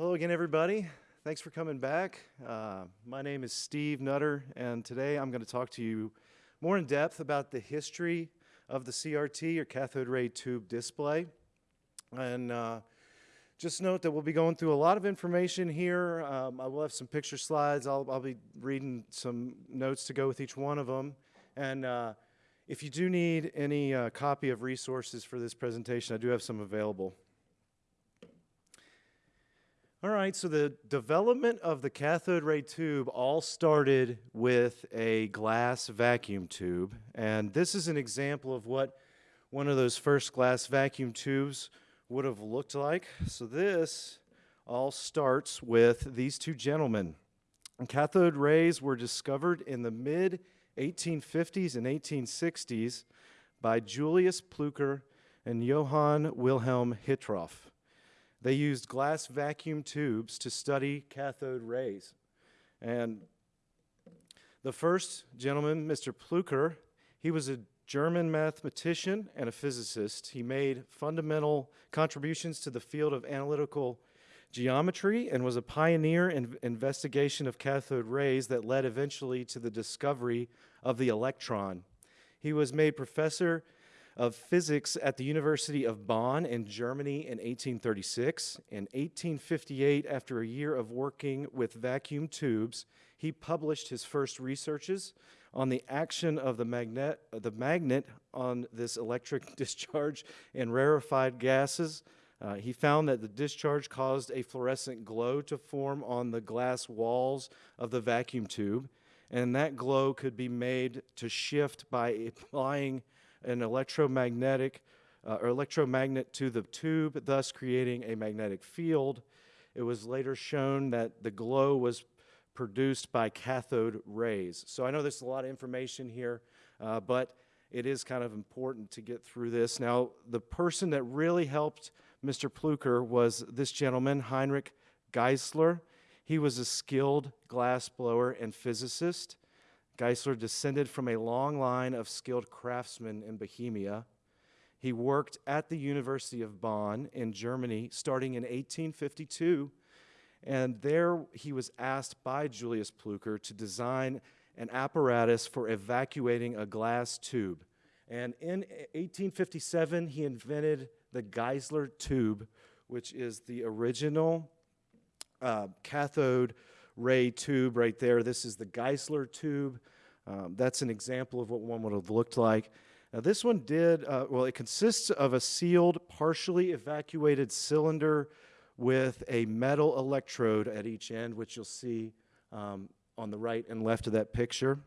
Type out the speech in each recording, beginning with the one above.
Hello again, everybody. Thanks for coming back. Uh, my name is Steve Nutter, and today I'm going to talk to you more in depth about the history of the CRT, or cathode ray tube display. And uh, just note that we'll be going through a lot of information here. Um, I will have some picture slides. I'll, I'll, be reading some notes to go with each one of them. And uh, if you do need any uh, copy of resources for this presentation, I do have some available. All right, so the development of the cathode ray tube all started with a glass vacuum tube. And this is an example of what one of those first glass vacuum tubes would have looked like. So this all starts with these two gentlemen. And cathode rays were discovered in the mid 1850s and 1860s by Julius Plücker and Johann Wilhelm Hittorf. They used glass vacuum tubes to study cathode rays. And the first gentleman, Mr. Plücker, he was a German mathematician and a physicist. He made fundamental contributions to the field of analytical geometry and was a pioneer in investigation of cathode rays that led eventually to the discovery of the electron. He was made professor of physics at the University of Bonn in Germany in 1836. In 1858, after a year of working with vacuum tubes, he published his first researches on the action of the magnet, the magnet on this electric discharge in rarefied gases. Uh, he found that the discharge caused a fluorescent glow to form on the glass walls of the vacuum tube, and that glow could be made to shift by applying an electromagnetic uh, or electromagnet to the tube, thus creating a magnetic field. It was later shown that the glow was produced by cathode rays. So I know there's a lot of information here, uh, but it is kind of important to get through this. Now, the person that really helped Mr. Plücker was this gentleman, Heinrich Geissler. He was a skilled glassblower and physicist. Geissler descended from a long line of skilled craftsmen in Bohemia. He worked at the University of Bonn in Germany starting in 1852, and there he was asked by Julius Plücker to design an apparatus for evacuating a glass tube. And in 1857, he invented the Geissler tube, which is the original uh, cathode ray tube right there. This is the Geissler tube. Um, that's an example of what one would have looked like. Now this one did, uh, well, it consists of a sealed, partially evacuated cylinder with a metal electrode at each end, which you'll see um, on the right and left of that picture.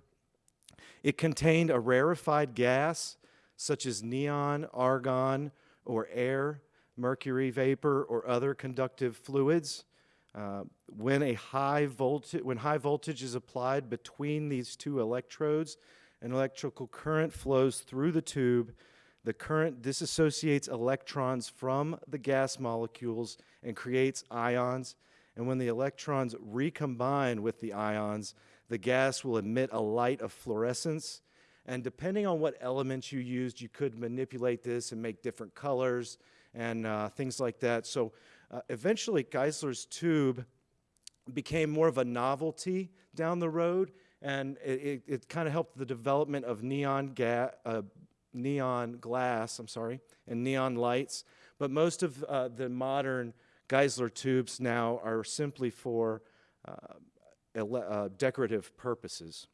It contained a rarefied gas, such as neon, argon, or air, mercury vapor, or other conductive fluids. Uh, when a high voltage, when high voltage is applied between these two electrodes, an electrical current flows through the tube. The current disassociates electrons from the gas molecules and creates ions. And when the electrons recombine with the ions, the gas will emit a light of fluorescence. And depending on what elements you used, you could manipulate this and make different colors and uh, things like that. So uh, eventually, Geissler's tube became more of a novelty down the road, and it, it, it kind of helped the development of neon, uh, neon glass, I'm sorry, and neon lights. But most of uh, the modern Geissler tubes now are simply for uh, uh, decorative purposes.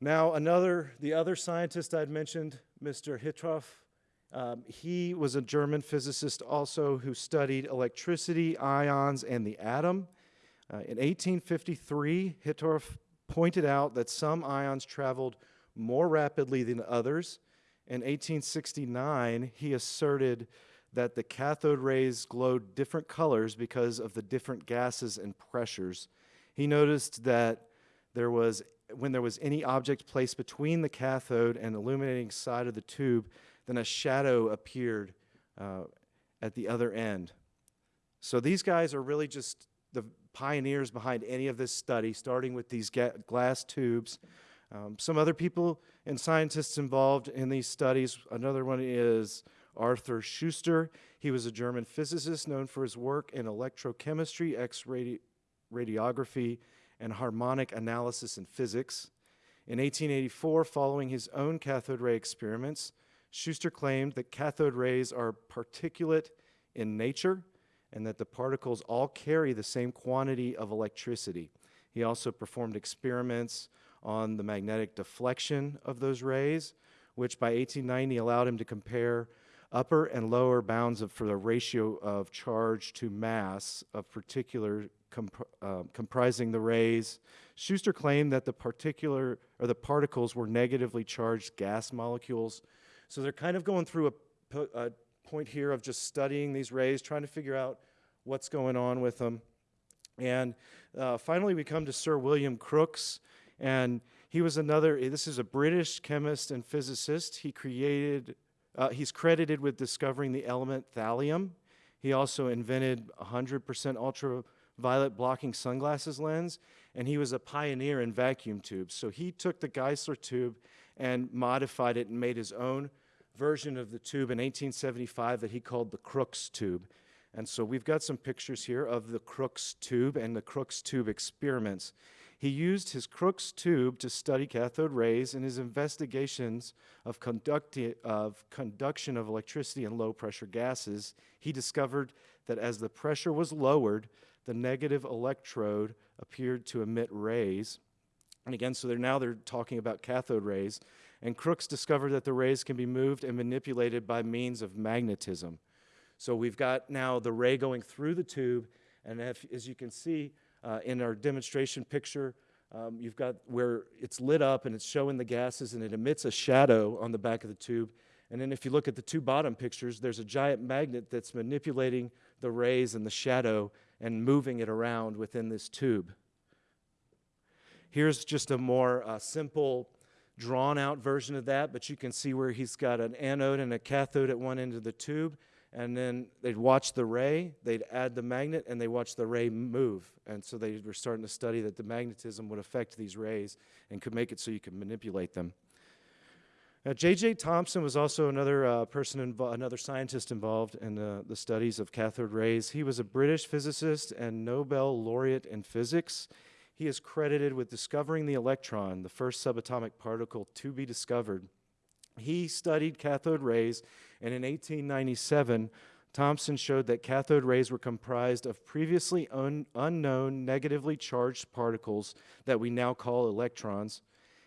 Now, another, the other scientist I'd mentioned, Mr. Hittorf, um, he was a German physicist also who studied electricity, ions, and the atom. Uh, in 1853, Hittorf pointed out that some ions traveled more rapidly than others. In 1869, he asserted that the cathode rays glowed different colors because of the different gases and pressures. He noticed that there was, when there was any object placed between the cathode and illuminating side of the tube, then a shadow appeared uh, at the other end. So these guys are really just the pioneers behind any of this study, starting with these glass tubes. Um, some other people and scientists involved in these studies, another one is Arthur Schuster. He was a German physicist known for his work in electrochemistry, X radiography, and harmonic analysis in physics. In 1884, following his own cathode ray experiments, Schuster claimed that cathode rays are particulate in nature and that the particles all carry the same quantity of electricity. He also performed experiments on the magnetic deflection of those rays, which by 1890 allowed him to compare upper and lower bounds of, for the ratio of charge to mass of particular comp uh, comprising the rays. Schuster claimed that the particular or the particles were negatively charged gas molecules. So they're kind of going through a, a point here of just studying these rays, trying to figure out what's going on with them. And uh, finally, we come to Sir William Crookes, and he was another, this is a British chemist and physicist. He created, uh, he's credited with discovering the element thallium. He also invented 100% ultraviolet blocking sunglasses lens, and he was a pioneer in vacuum tubes. So he took the Geissler tube and modified it and made his own version of the tube in 1875 that he called the Crookes tube. And so we've got some pictures here of the Crookes tube and the Crookes tube experiments. He used his Crookes tube to study cathode rays in his investigations of, of conduction of electricity in low pressure gases. He discovered that as the pressure was lowered, the negative electrode appeared to emit rays. And again, so they're now they're talking about cathode rays. And Crookes discovered that the rays can be moved and manipulated by means of magnetism. So we've got now the ray going through the tube, and if, as you can see, uh, in our demonstration picture, um, you've got where it's lit up and it's showing the gases and it emits a shadow on the back of the tube. And then if you look at the two bottom pictures, there's a giant magnet that's manipulating the rays and the shadow and moving it around within this tube. Here's just a more uh, simple, drawn out version of that, but you can see where he's got an anode and a cathode at one end of the tube, and then they'd watch the ray, they'd add the magnet, and they watch the ray move. And so they were starting to study that the magnetism would affect these rays and could make it so you could manipulate them. Now, J.J. Thomson was also another uh, person, another scientist involved in uh, the studies of cathode rays. He was a British physicist and Nobel laureate in physics. He is credited with discovering the electron, the first subatomic particle to be discovered. He studied cathode rays, and in 1897, Thomson showed that cathode rays were comprised of previously un unknown negatively charged particles that we now call electrons.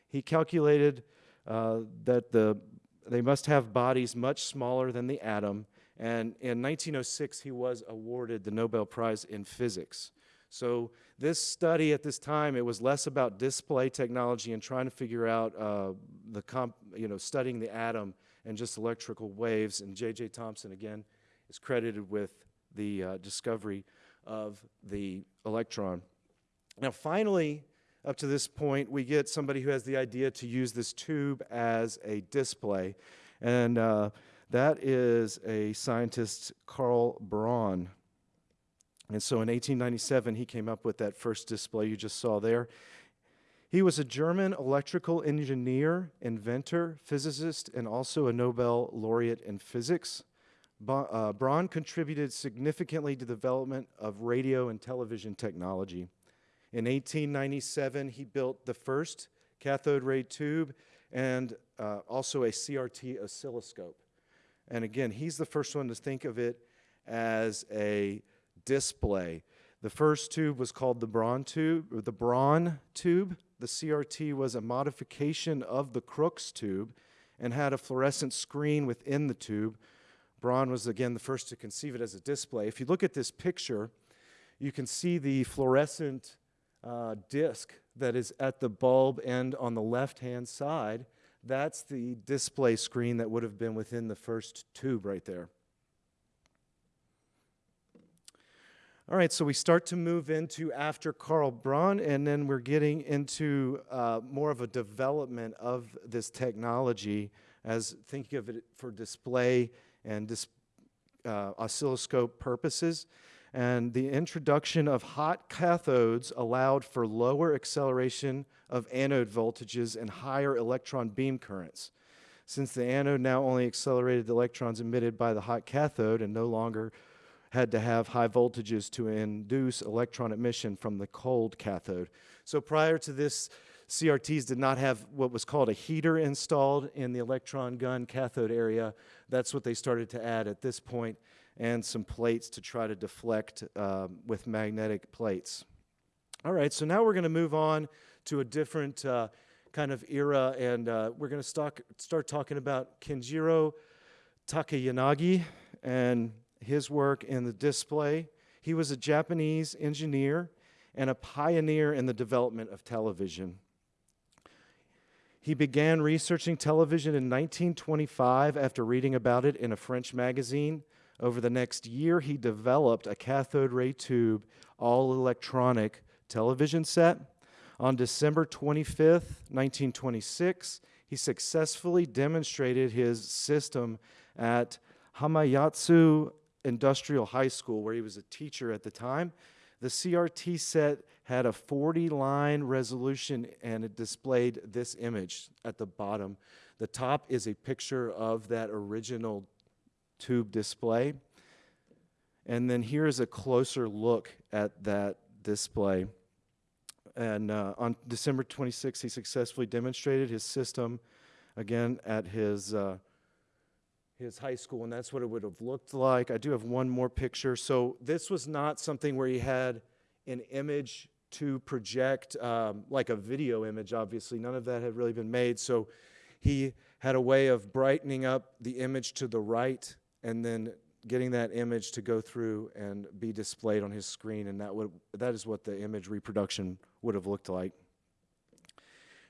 He calculated uh, that the, they must have bodies much smaller than the atom, and in 1906 he was awarded the Nobel Prize in Physics. So this study at this time, it was less about display technology and trying to figure out uh, the comp, you know, studying the atom and just electrical waves. And J.J. Thomson, again, is credited with the uh, discovery of the electron. Now, finally, up to this point, we get somebody who has the idea to use this tube as a display. And uh, that is a scientist, Karl Braun. And so in 1897, he came up with that first display you just saw there. He was a German electrical engineer, inventor, physicist, and also a Nobel laureate in physics. Uh, Braun contributed significantly to the development of radio and television technology. In 1897, he built the first cathode ray tube and uh, also a CRT oscilloscope. And again, he's the first one to think of it as a display. The first tube was called the Braun tube, or the Braun tube. The CRT was a modification of the Crookes tube and had a fluorescent screen within the tube. Braun was again the first to conceive it as a display. If you look at this picture, you can see the fluorescent uh, disc that is at the bulb end on the left-hand side. That's the display screen that would have been within the first tube right there. All right, so we start to move into after Karl Braun, and then we're getting into uh, more of a development of this technology as thinking of it for display and dis uh, oscilloscope purposes. And the introduction of hot cathodes allowed for lower acceleration of anode voltages and higher electron beam currents. since the anode now only accelerated the electrons emitted by the hot cathode and no longer had to have high voltages to induce electron emission from the cold cathode. So prior to this, CRTs did not have what was called a heater installed in the electron gun cathode area. That's what they started to add at this point, and some plates to try to deflect um, with magnetic plates. All right, so now we're going to move on to a different uh, kind of era, and uh, we're going to start, start talking about Kenjiro Takayanagi and his work in the display. He was a Japanese engineer and a pioneer in the development of television. He began researching television in 1925 after reading about it in a French magazine. Over the next year, he developed a cathode ray tube, all electronic television set. On December 25th, 1926, he successfully demonstrated his system at Hamamatsu Industrial High School, where he was a teacher at the time. The CRT set had a 40 line resolution and it displayed this image at the bottom. The top is a picture of that original tube display. And then here's a closer look at that display. And uh, on December 26, he successfully demonstrated his system again at his, uh, his high school, and that's what it would have looked like. I do have one more picture. So this was not something where he had an image to project um, like a video image, obviously. None of that had really been made. So he had a way of brightening up the image to the right and then getting that image to go through and be displayed on his screen. And that, would, that is what the image reproduction would have looked like.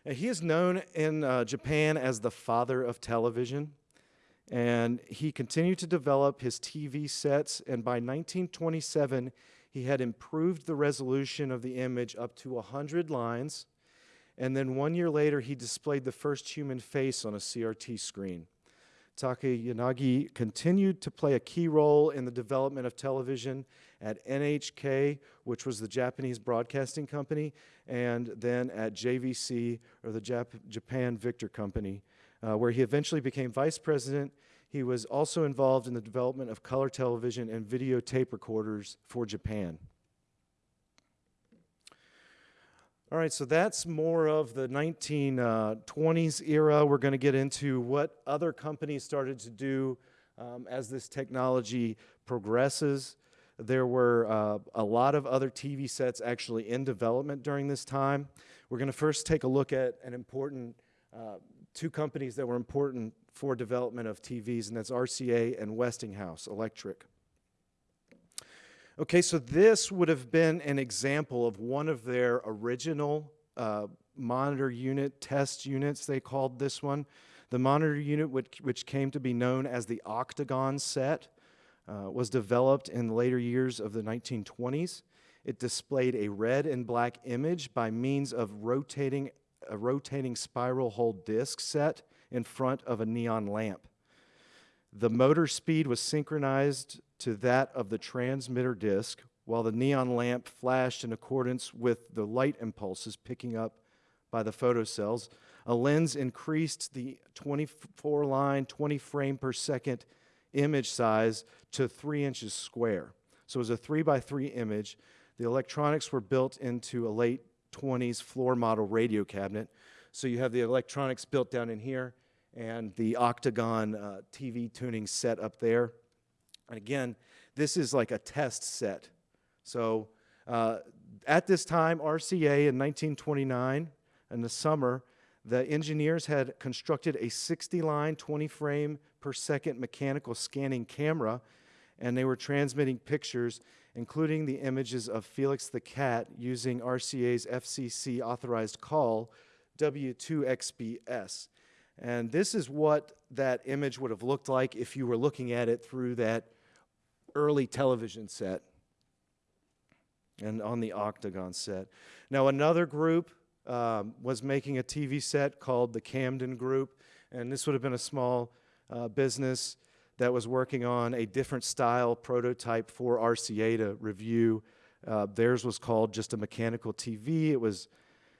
He is known in uh, Japan as the father of television. And he continued to develop his TV sets. And by 1927, he had improved the resolution of the image up to 100 lines. And then one year later, he displayed the first human face on a CRT screen. Takayanagi continued to play a key role in the development of television at NHK, which was the Japanese broadcasting company, and then at JVC, or the Jap Japan Victor Company, uh, where he eventually became vice president he was also involved in the development of color television and videotape recorders for Japan. All right, so that's more of the 1920s era. We're going to get into what other companies started to do um, as this technology progresses. There were uh, a lot of other TV sets actually in development during this time. We're going to first take a look at an important uh, two companies that were important for development of TVs, and that's RCA and Westinghouse Electric. Okay, so this would have been an example of one of their original uh, monitor unit test units, they called this one. The monitor unit, which, which came to be known as the Octagon set, uh, was developed in later years of the 1920s. It displayed a red and black image by means of rotating a rotating spiral hole disc set in front of a neon lamp. The motor speed was synchronized to that of the transmitter disc, while the neon lamp flashed in accordance with the light impulses picking up by the photocells. A lens increased the 24 line, 20 frame per second image size to three inches square. So it was a three by three image. The electronics were built into a late 20s floor model radio cabinet. So you have the electronics built down in here and the octagon uh, TV tuning set up there. And again, this is like a test set. So uh, at this time, RCA in 1929, in the summer, the engineers had constructed a 60 line, 20 frame per second mechanical scanning camera, and they were transmitting pictures including the images of Felix the cat using RCA's FCC authorized call W2XBS. And this is what that image would have looked like if you were looking at it through that early television set and on the Octagon set. Now, another group um, was making a TV set called the Camden Group, and this would have been a small uh, business that was working on a different style prototype for RCA to review. Uh, theirs was called just a mechanical TV. It was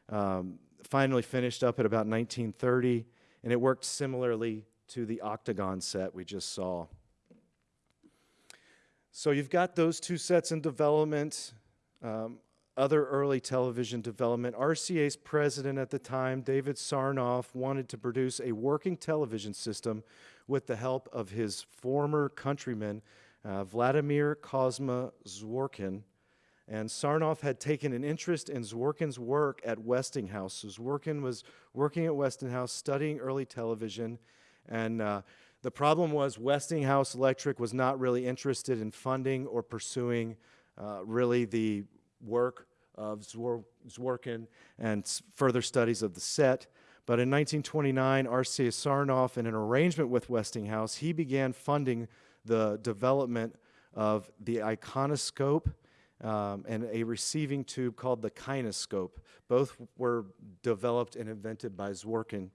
um, finally finished up at about 1930, and it worked similarly to the octagon set we just saw. So you've got those two sets in development. Um, other early television development. RCA's president at the time, David Sarnoff, wanted to produce a working television system with the help of his former countryman, uh, Vladimir Kozma Zworykin. And Sarnoff had taken an interest in Zworykin's work at Westinghouse. So Zworykin was working at Westinghouse, studying early television, and uh, the problem was Westinghouse Electric was not really interested in funding or pursuing uh, really the work of Zwor Zworykin and further studies of the set. But in 1929, RCA Sarnoff, in an arrangement with Westinghouse, he began funding the development of the iconoscope um, and a receiving tube called the kinescope. Both were developed and invented by Zworykin.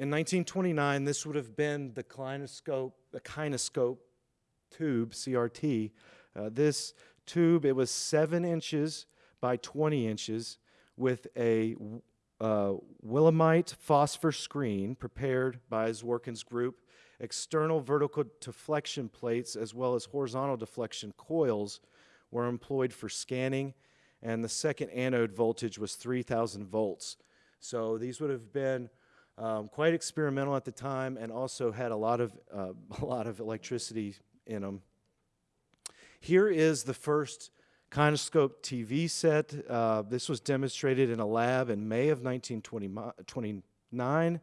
In 1929, this would have been the kinescope, the kinescope tube, CRT. Uh, this tube, it was seven inches by 20 inches with a uh, Willemite phosphor screen prepared by Zworykin's group, external vertical deflection plates as well as horizontal deflection coils were employed for scanning, and the second anode voltage was 3,000 volts. So these would have been um, quite experimental at the time and also had a lot of, uh, a lot of electricity in them. Here is the first Kinescope TV set. Uh, this was demonstrated in a lab in May of 1929,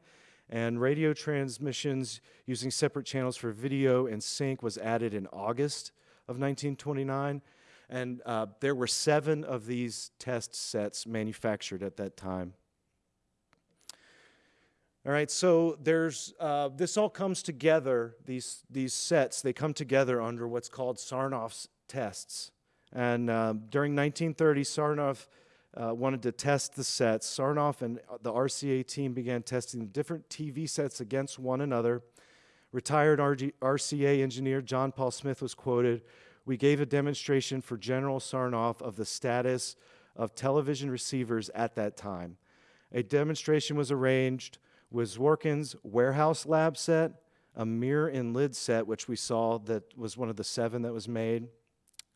and radio transmissions using separate channels for video and sync was added in August of 1929. And uh, there were seven of these test sets manufactured at that time. All right, so there's uh, this all comes together. These these sets they come together under what's called Sarnoff's tests. And uh, during 1930, Sarnoff uh, wanted to test the sets. Sarnoff and the RCA team began testing different TV sets against one another. Retired RG RCA engineer John Paul Smith was quoted. We gave a demonstration for General Sarnoff of the status of television receivers at that time. A demonstration was arranged with Zworykin's warehouse lab set, a mirror and lid set, which we saw that was one of the seven that was made.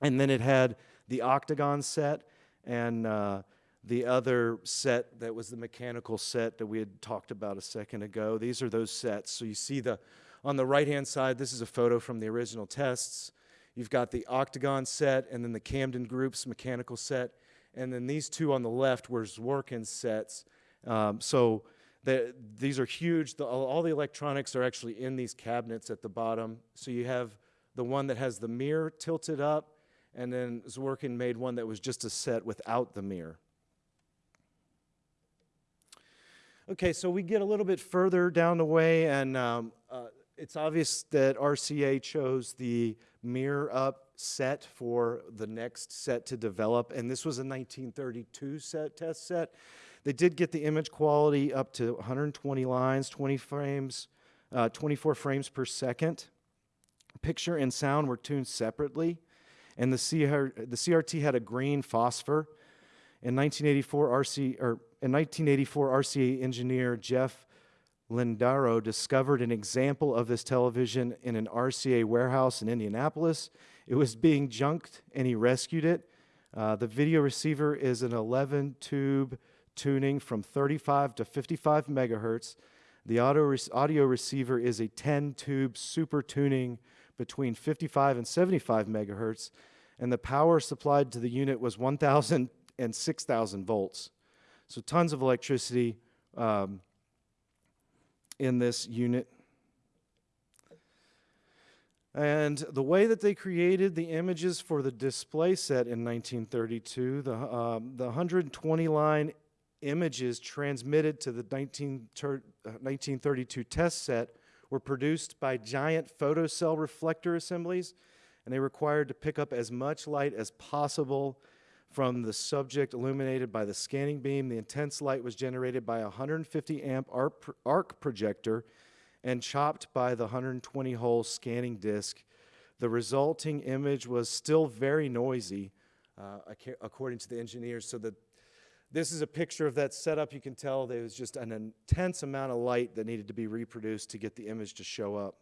And then it had the octagon set and uh, the other set that was the mechanical set that we had talked about a second ago. These are those sets. So you see the on the right-hand side, this is a photo from the original tests. You've got the octagon set and then the Camden Group's mechanical set. And then these two on the left were Zworykin's sets. Um, so the, these are huge. The, all the electronics are actually in these cabinets at the bottom. So you have the one that has the mirror tilted up, and then Zworykin made one that was just a set without the mirror. Okay, so we get a little bit further down the way, and um, uh, it's obvious that RCA chose the mirror up set for the next set to develop, and this was a 1932 set test set. They did get the image quality up to 120 lines, 20 frames, uh, 24 frames per second. Picture and sound were tuned separately, and the, CR, the CRT had a green phosphor. In 1984, RC, or in 1984, RCA engineer Jeff Lindaro discovered an example of this television in an RCA warehouse in Indianapolis. It was being junked, and he rescued it. Uh, the video receiver is an 11 tube tuning from 35 to 55 megahertz. The audio, re audio receiver is a 10 tube super tuning between 55 and 75 megahertz, and the power supplied to the unit was 1,000 and 6,000 volts. So tons of electricity um, in this unit. And the way that they created the images for the display set in 1932, the, um, the 120 line images transmitted to the 19, uh, 1932 test set were produced by giant photocell reflector assemblies, and they required to pick up as much light as possible from the subject illuminated by the scanning beam. The intense light was generated by a 150 amp arc projector and chopped by the 120 hole scanning disc. The resulting image was still very noisy, uh, according to the engineers, so that this is a picture of that setup. You can tell there was just an intense amount of light that needed to be reproduced to get the image to show up.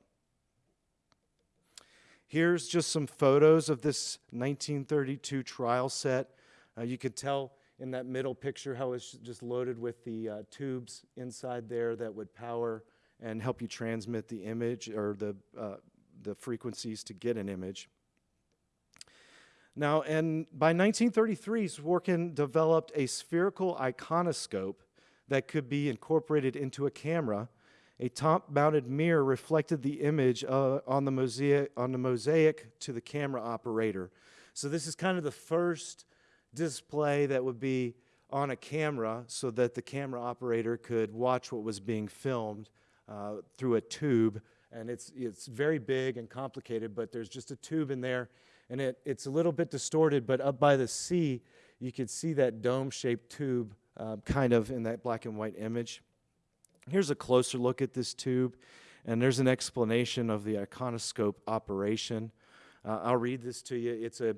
Here's just some photos of this 1932 trial set. Uh, you can tell in that middle picture how it's just loaded with the uh, tubes inside there that would power and help you transmit the image or the, uh, the frequencies to get an image. Now, and by 1933, Zworykin developed a spherical iconoscope that could be incorporated into a camera. A top-mounted mirror reflected the image uh, on, the mosaic, on the mosaic to the camera operator. So this is kind of the first display that would be on a camera so that the camera operator could watch what was being filmed uh, through a tube. And it's, it's very big and complicated, but there's just a tube in there and it, it's a little bit distorted, but up by the sea, you could see that dome-shaped tube uh, kind of in that black and white image. Here's a closer look at this tube, and there's an explanation of the iconoscope operation. Uh, I'll read this to you. It's, a,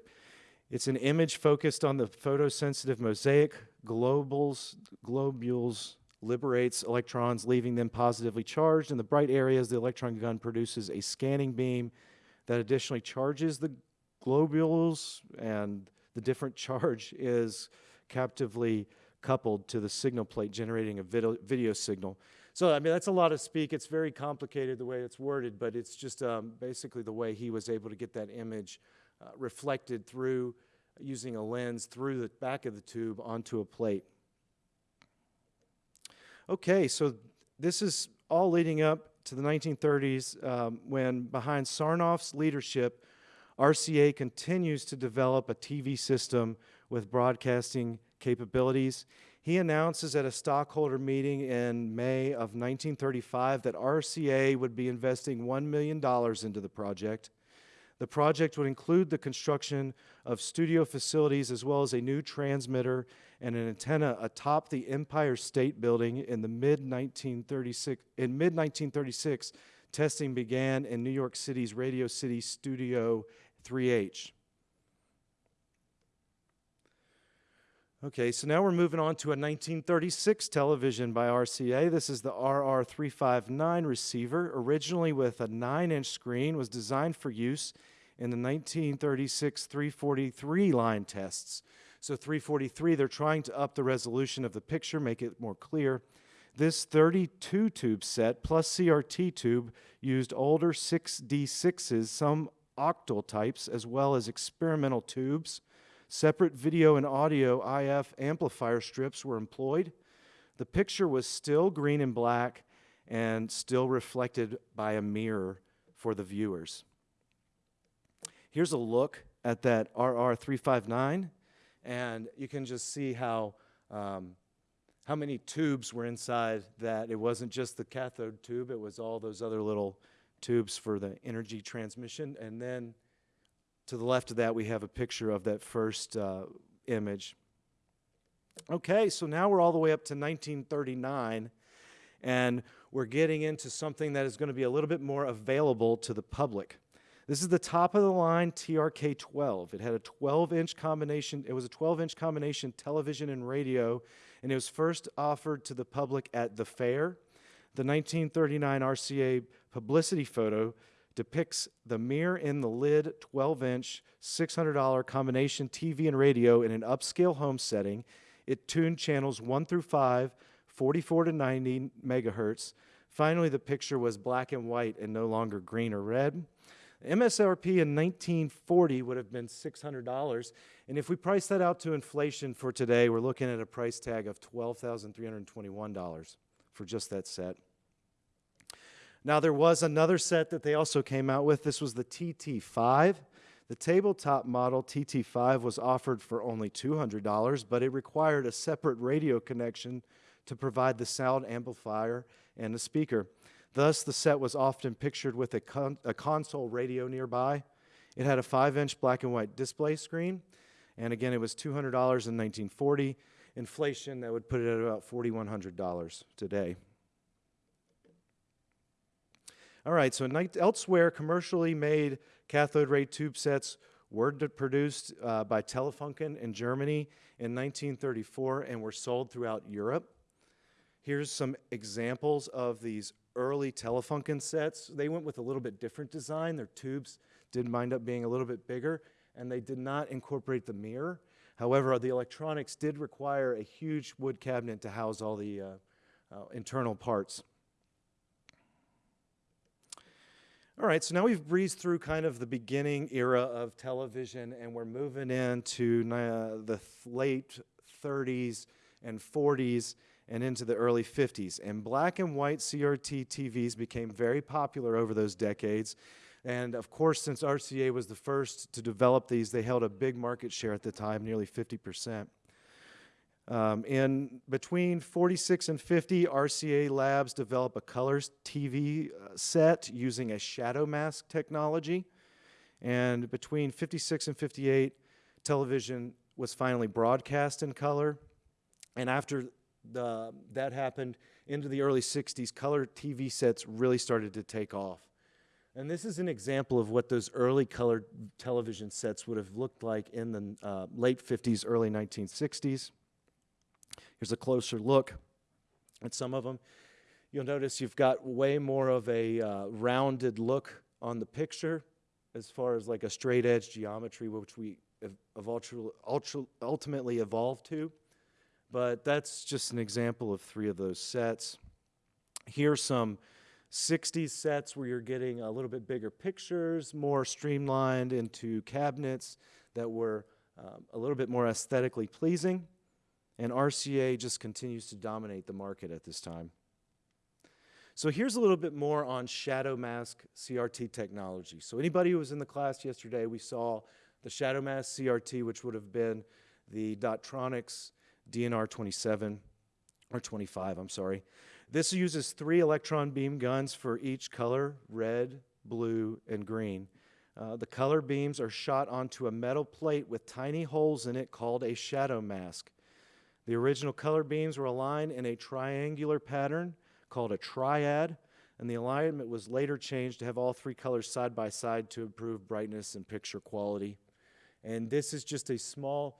it's an image focused on the photosensitive mosaic. Globules, globules liberates electrons, leaving them positively charged. In the bright areas, the electron gun produces a scanning beam that additionally charges the globules and the different charge is capacitively coupled to the signal plate generating a video, video, signal. So, I mean, that's a lot of speak. It's very complicated the way it's worded, but it's just um, basically the way he was able to get that image uh, reflected through using a lens through the back of the tube onto a plate. Okay, so this is all leading up to the 1930s um, when behind Sarnoff's leadership, RCA continues to develop a TV system with broadcasting capabilities. He announces at a stockholder meeting in May of 1935 that RCA would be investing $1 million into the project. The project would include the construction of studio facilities as well as a new transmitter and an antenna atop the Empire State Building in the mid 1936 in mid 1936 testing began in New York City's Radio City Studio 3H. Okay, so now we're moving on to a 1936 television by RCA. This is the RR359 receiver, originally with a 9-inch screen, was designed for use in the 1936 343 line tests. So 343, they're trying to up the resolution of the picture, make it more clear. This 32 tube set plus CRT tube used older 6D6s, some octal types, as well as experimental tubes. Separate video and audio IF amplifier strips were employed. The picture was still green and black and still reflected by a mirror for the viewers. Here's a look at that RR359, and you can just see how, um, how many tubes were inside that. It wasn't just the cathode tube, it was all those other little tubes for the energy transmission. And then to the left of that, we have a picture of that first uh, image. Okay, so now we're all the way up to 1939, and we're getting into something that is going to be a little bit more available to the public. This is the top of the line TRK 12. It had a 12 inch combination, it was a 12 inch combination television and radio, and it was first offered to the public at the fair. The 1939 RCA publicity photo depicts the mirror in the lid 12 inch, $600 combination TV and radio in an upscale home setting. It tuned channels 1 through 5, 44 to 90 megahertz. Finally, the picture was black and white and no longer green or red. MSRP in 1940 would have been $600. And if we price that out to inflation for today, we're looking at a price tag of $12,321 for just that set. Now, there was another set that they also came out with. This was the TT5. The tabletop model TT5 was offered for only $200, but it required a separate radio connection to provide the sound amplifier and the speaker. Thus, the set was often pictured with a, con a console radio nearby. It had a 5-inch black and white display screen, and again, it was $200 in 1940. Inflation, that would put it at about $4,100 today. All right, so elsewhere, commercially made cathode ray tube sets were produced uh, by Telefunken in Germany in 1934 and were sold throughout Europe. Here's some examples of these early Telefunken sets. They went with a little bit different design. Their tubes did wind up being a little bit bigger, and they did not incorporate the mirror. However, the electronics did require a huge wood cabinet to house all the uh, uh, internal parts. All right, so now we've breezed through kind of the beginning era of television, and we're moving into uh, the late 30s and 40s and into the early 50s. And black and white CRT TVs became very popular over those decades. And of course, since RCA was the first to develop these, they held a big market share at the time, nearly 50%. Um, in between 46 and 50, RCA Labs developed a color TV uh, set using a shadow mask technology. And between 56 and 58, television was finally broadcast in color. And after the, that happened into the early 60s, color TV sets really started to take off. And this is an example of what those early colored television sets would have looked like in the uh, late 50s, early 1960s. Here's a closer look at some of them. You'll notice you've got way more of a uh, rounded look on the picture as far as like a straight edge geometry, which we have, have ultra, ultra, ultimately evolved to. But that's just an example of three of those sets. Here's some 60s sets where you're getting a little bit bigger pictures, more streamlined into cabinets that were um, a little bit more aesthetically pleasing. And RCA just continues to dominate the market at this time. So here's a little bit more on shadow mask CRT technology. So anybody who was in the class yesterday, we saw the shadow mask CRT, which would have been the Dotronix DNR 27 or 25, I'm sorry. This uses three electron beam guns for each color, red, blue, and green. Uh, the color beams are shot onto a metal plate with tiny holes in it called a shadow mask. The original color beams were aligned in a triangular pattern called a triad, and the alignment was later changed to have all three colors side by side to improve brightness and picture quality. And this is just a small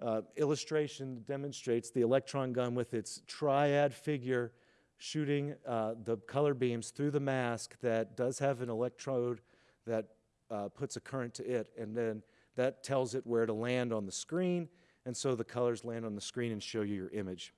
uh, illustration that demonstrates the electron gun with its triad figure shooting uh, the color beams through the mask that does have an electrode that uh, puts a current to it, and then that tells it where to land on the screen, and so the colors land on the screen and show you your image.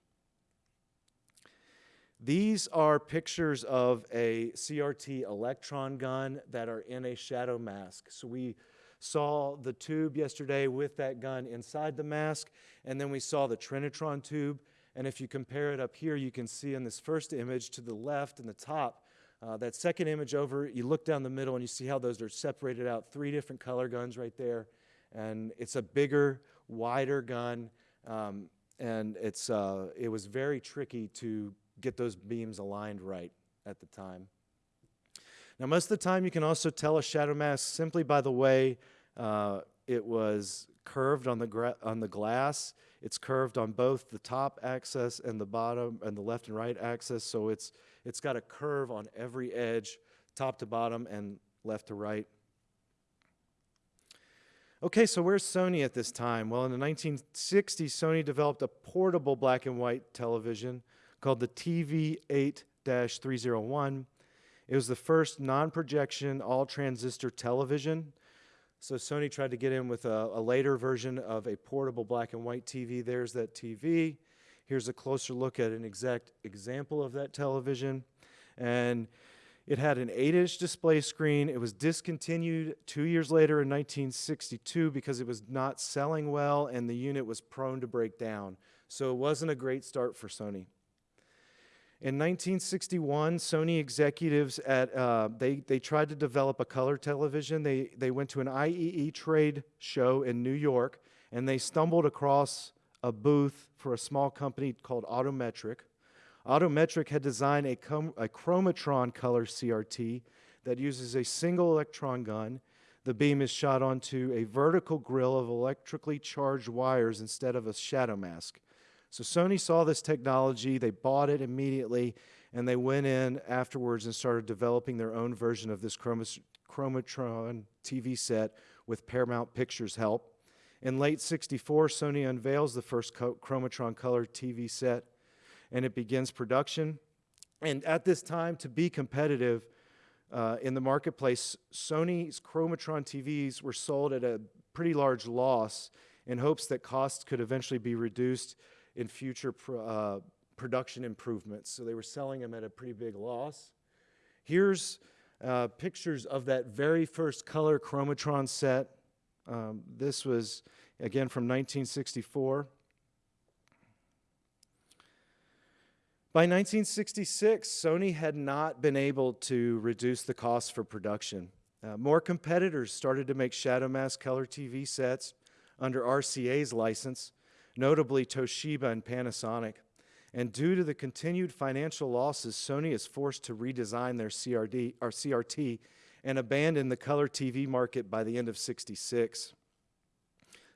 These are pictures of a CRT electron gun that are in a shadow mask. So we saw the tube yesterday with that gun inside the mask, and then we saw the Trinitron tube. And if you compare it up here, you can see in this first image to the left and the top, uh, that second image over, you look down the middle and you see how those are separated out, three different color guns right there. And it's a bigger, wider gun, um, and it's, uh, it was very tricky to get those beams aligned right at the time. Now, most of the time, you can also tell a shadow mask simply by the way uh, it was curved on the, on the glass. It's curved on both the top axis and the bottom and the left and right axis, so it's, it's got a curve on every edge, top to bottom and left to right. Okay, so where's Sony at this time? Well, in the 1960s, Sony developed a portable black and white television called the TV8 301. It was the first non projection, all transistor television. So Sony tried to get in with a, a, later version of a portable black and white TV. There's that TV. Here's a closer look at an exact example of that television. And it had an 8 inch display screen. It was discontinued two years later in 1962 because it was not selling well and the unit was prone to break down. So it wasn't a great start for Sony. In 1961, Sony executives at uh, they they tried to develop a color television. They they went to an IEE trade show in New York, and they stumbled across a booth for a small company called Autometric. Autometric had designed a, com- a chromatron color CRT that uses a single electron gun. The beam is shot onto a vertical grill of electrically charged wires instead of a shadow mask. So Sony saw this technology, they bought it immediately, and they went in afterwards and started developing their own version of this chromatron TV set with Paramount Pictures' help. In late 64, Sony unveils the first Chromatron Color TV set, and it begins production. And at this time, to be competitive uh, in the marketplace, Sony's Chromatron TVs were sold at a pretty large loss in hopes that costs could eventually be reduced in future pr- uh, production improvements. So they were selling them at a pretty big loss. Here's uh, pictures of that very first color Chromatron set. Um, this was, again, from 1964. By 1966, Sony had not been able to reduce the cost for production. Uh, more competitors started to make Shadow Mask color TV sets under RCA's license, notably Toshiba and Panasonic. And due to the continued financial losses, Sony is forced to redesign their CRD, or CRT and abandon the color TV market by the end of 66.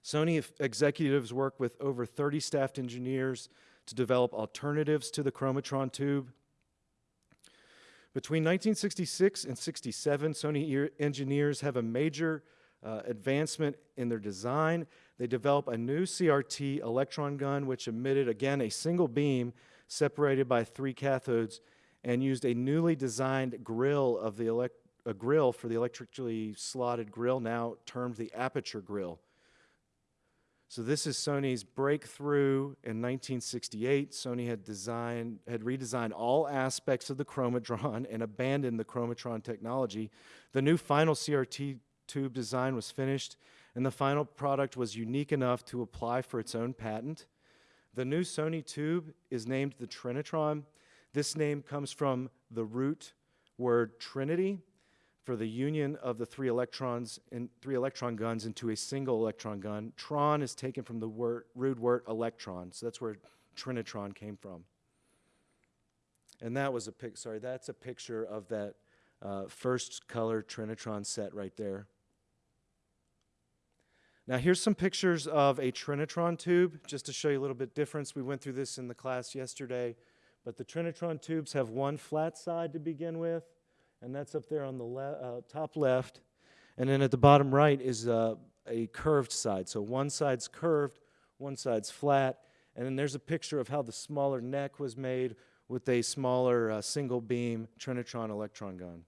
Sony executives work with over 30 staffed engineers to develop alternatives to the Chromatron tube. Between 1966 and 67, Sony engineers have a major uh, advancement in their design. They develop a new CRT electron gun, which emitted, again, a single beam separated by three cathodes and used a newly designed grill of the elect a grill for the electrically slotted grill, now termed the aperture grill. So this is Sony's breakthrough in 1968. Sony had designed, had redesigned all aspects of the Chromatron and abandoned the Chromatron technology. The new final CRT tube design was finished, and the final product was unique enough to apply for its own patent. The new Sony tube is named the Trinitron. This name comes from the root word Trinity, for the union of the three electrons and three electron guns into a single electron gun. Tron is taken from the word, root word electron, so that's where trinitron came from. And that was a pic. Sorry, that's a picture of that uh, first color trinitron set right there. Now here's some pictures of a trinitron tube, just to show you a little bit difference. We went through this in the class yesterday, but the trinitron tubes have one flat side to begin with and that's up there on the le uh, top left. And then at the bottom right is uh, a curved side. So one side's curved, one side's flat, and then there's a picture of how the smaller neck was made with a smaller uh, single beam Trinitron electron gun.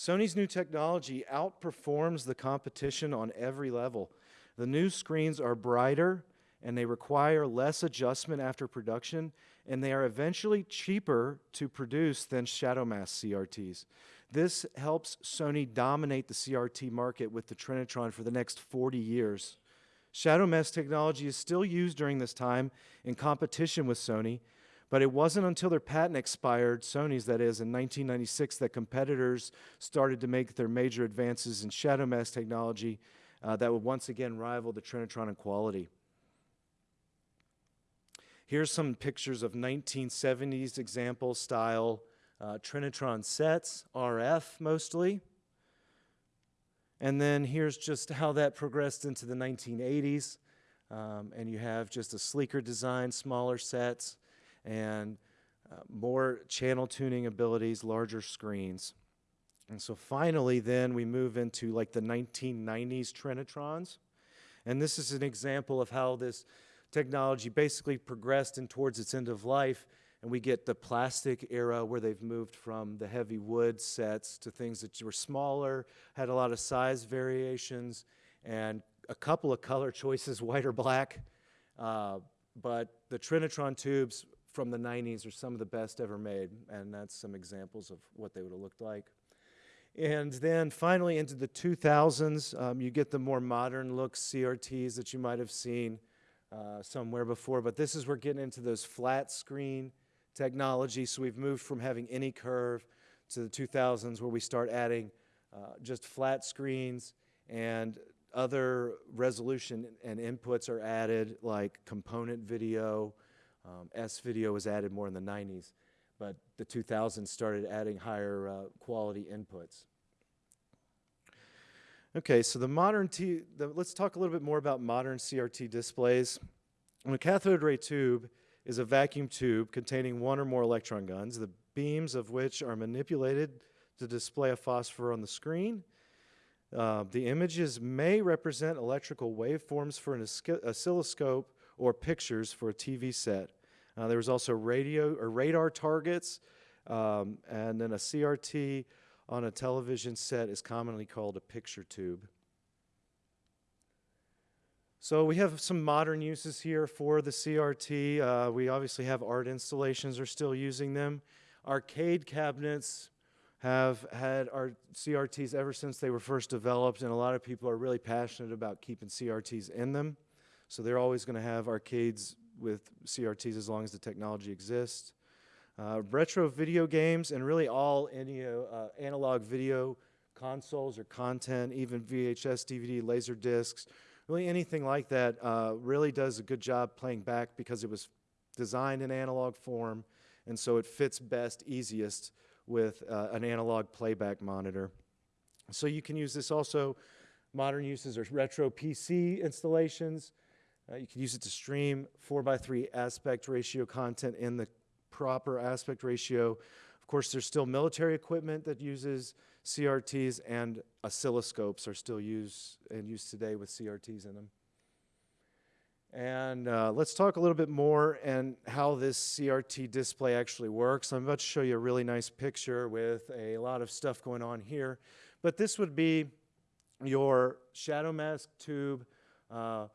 Sony's new technology outperforms the competition on every level. The new screens are brighter and they require less adjustment after production, and they are eventually cheaper to produce than Shadow Mask CRTs. This helps Sony dominate the CRT market with the Trinitron for the next 40 years. Shadow Mask technology is still used during this time in competition with Sony, but it wasn't until their patent expired, Sony's that is, in 1996, that competitors started to make their major advances in Shadow Mask technology uh, that would once again rival the Trinitron in quality. Here's some pictures of 1970s example style uh, Trinitron sets, RF mostly. And then here's just how that progressed into the 1980s. Um, and you have just a sleeker design, smaller sets, and uh, more channel tuning abilities, larger screens. And so finally, then we move into like the 1990s Trinitrons. And this is an example of how this technology basically progressed and towards its end of life, and we get the plastic era where they've moved from the heavy wood sets to things that were smaller, had a lot of size variations, and a couple of color choices, white or black. Uh, but the Trinitron tubes from the 90s are some of the best ever made, and that's some examples of what they would have looked like. And then finally into the 2000s, um, you get the more modern look CRTs that you might have seen uh, somewhere before, but this is we're getting into those flat screen technology. So we've moved from having any curve to the 2000s where we start adding uh, just flat screens and other resolution and inputs are added like component video. Um, S video was added more in the 90s, but the 2000s started adding higher uh, quality inputs. Okay, so the modern T, the, let's talk a little bit more about modern CRT displays. a cathode ray tube is a vacuum tube containing one or more electron guns, the beams of which are manipulated to display a phosphor on the screen. Uh, the images may represent electrical waveforms for an oscilloscope or pictures for a TV set. Uh, there was also radio or radar targets, um, and then a CRT on a television set is commonly called a picture tube. So we have some modern uses here for the CRT. Uh, we obviously have art installations are still using them. Arcade cabinets have had our CRTs ever since they were first developed, and a lot of people are really passionate about keeping CRTs in them. So they're always going to have arcades with CRTs as long as the technology exists. Uh, retro video games and really all any, uh, analog video consoles or content, even VHS, DVD, laser discs, really anything like that uh, really does a good job playing back because it was designed in analog form and so it fits best, easiest with uh, an analog playback monitor. So you can use this also, modern uses are retro PC installations. Uh, you can use it to stream 4 by 3 aspect ratio content in the proper aspect ratio. Of course, there's still military equipment that uses CRTs and oscilloscopes are still used and used today with CRTs in them. And uh, let's talk a little bit more and how this CRT display actually works. I'm about to show you a really nice picture with a lot of stuff going on here. But this would be your shadow mask tube. Uh,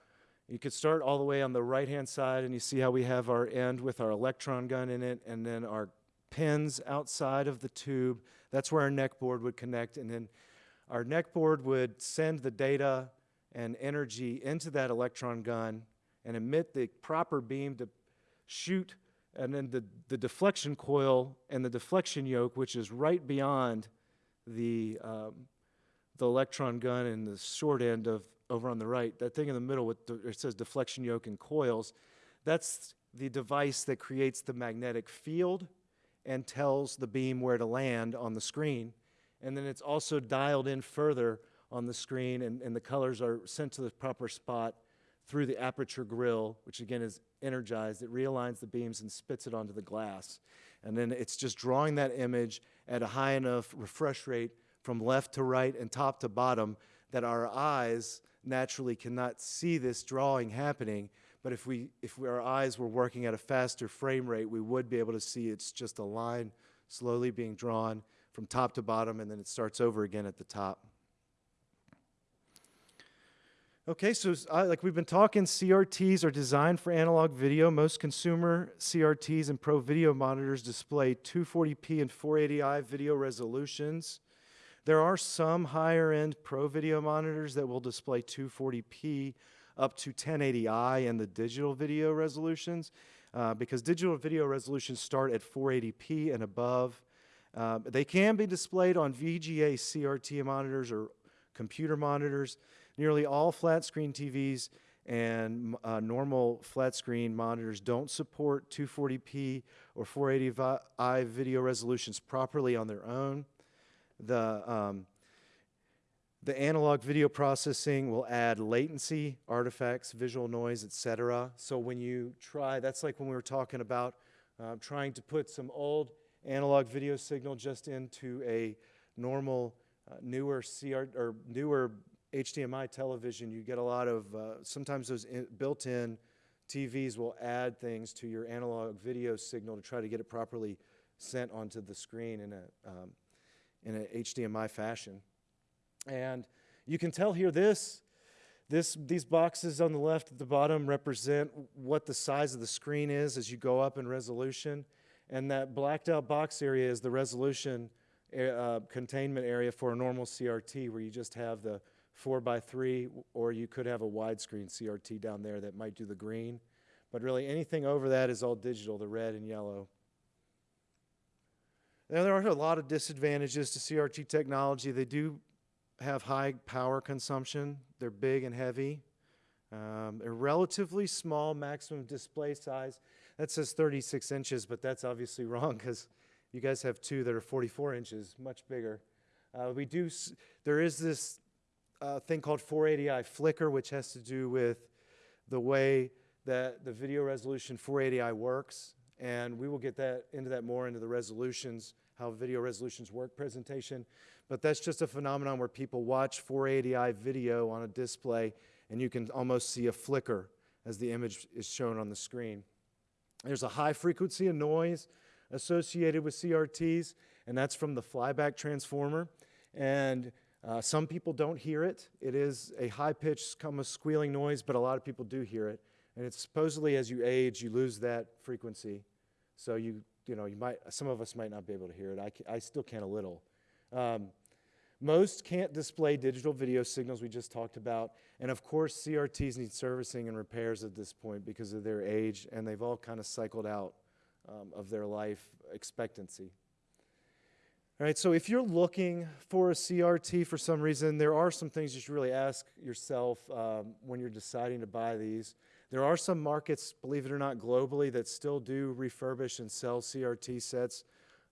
you could start all the way on the right-hand side, and you see how we have our end with our electron gun in it, and then our pins outside of the tube. That's where our neck board would connect, and then our neck board would send the data and energy into that electron gun and emit the proper beam to shoot, and then the, the deflection coil and the deflection yoke, which is right beyond the, um, the electron gun and the short end of over on the right, that thing in the middle with the, it says deflection yoke and coils, that's the device that creates the magnetic field and tells the beam where to land on the screen. And then it's also dialed in further on the screen, and, and the colors are sent to the proper spot through the aperture grill, which again is energized. It realigns the beams and spits it onto the glass. And then it's just drawing that image at a high enough refresh rate from left to right and top to bottom that our eyes naturally cannot see this drawing happening. But if, we, if we, our eyes were working at a faster frame rate, we would be able to see it's just a line slowly being drawn from top to bottom, and then it starts over again at the top. Okay, so uh, like we've been talking, CRTs are designed for analog video. Most consumer CRTs and pro video monitors display 240p and 480i video resolutions. There are some higher end pro video monitors that will display 240p up to 1080i and the digital video resolutions uh, because digital video resolutions start at 480p and above. Uh, they can be displayed on VGA CRT monitors or computer monitors. Nearly all flat screen TVs and uh, normal flat screen monitors don't support 240p or 480i video resolutions properly on their own. The, um, the analog video processing will add latency, artifacts, visual noise, etc. So when you try, that's like when we were talking about uh, trying to put some old analog video signal just into a normal, uh, newer CR or newer HDMI television, you get a lot of, uh, sometimes those built-in TVs will add things to your analog video signal to try to get it properly sent onto the screen in a, um, in an HDMI fashion. And you can tell here this, this, these boxes on the left at the bottom represent what the size of the screen is as you go up in resolution. And that blacked out box area is the resolution uh, containment area for a normal CRT where you just have the four by three, or you could have a widescreen CRT down there that might do the green. But really anything over that is all digital, the red and yellow. Now there are a lot of disadvantages to CRT technology. They do have high power consumption. They're big and heavy. Um, relatively small maximum display size. That says 36 inches, but that's obviously wrong because you guys have two that are 44 inches, much bigger. Uh, we do, there is this uh, thing called 480i flicker, which has to do with the way that the video resolution 480i works. And we will get that into that more into the resolutions, how video resolutions work presentation. But that's just a phenomenon where people watch 480i video on a display and you can almost see a flicker as the image is shown on the screen. There's a high frequency of noise associated with CRTs, and that's from the flyback transformer. And uh, some people don't hear it. It is a high-pitched, of squealing noise, but a lot of people do hear it. And it's supposedly as you age, you lose that frequency. So you, you know, you might, some of us might not be able to hear it. I, I still can a little. Um, most can't display digital video signals we just talked about. And of course, CRTs need servicing and repairs at this point because of their age, and they've all kind of cycled out um, of their life expectancy. All right, so if you're looking for a CRT for some reason, there are some things you should really ask yourself um, when you're deciding to buy these. There are some markets, believe it or not, globally that still do refurbish and sell CRT sets.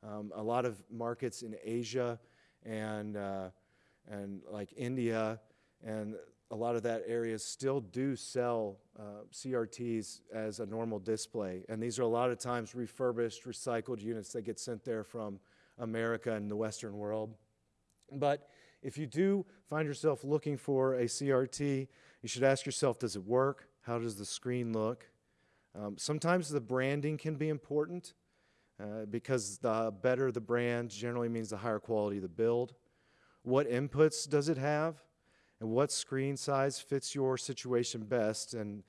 Um, a lot of markets in Asia and, uh, and like India and a lot of that area still do sell uh, CRTs as a normal display. And these are a lot of times refurbished, recycled units that get sent there from America and the Western world. But if you do find yourself looking for a CRT, you should ask yourself, does it work? How does the screen look? Um, sometimes the branding can be important uh, because the better the brand generally means the higher quality of the build. What inputs does it have? And what screen size fits your situation best? And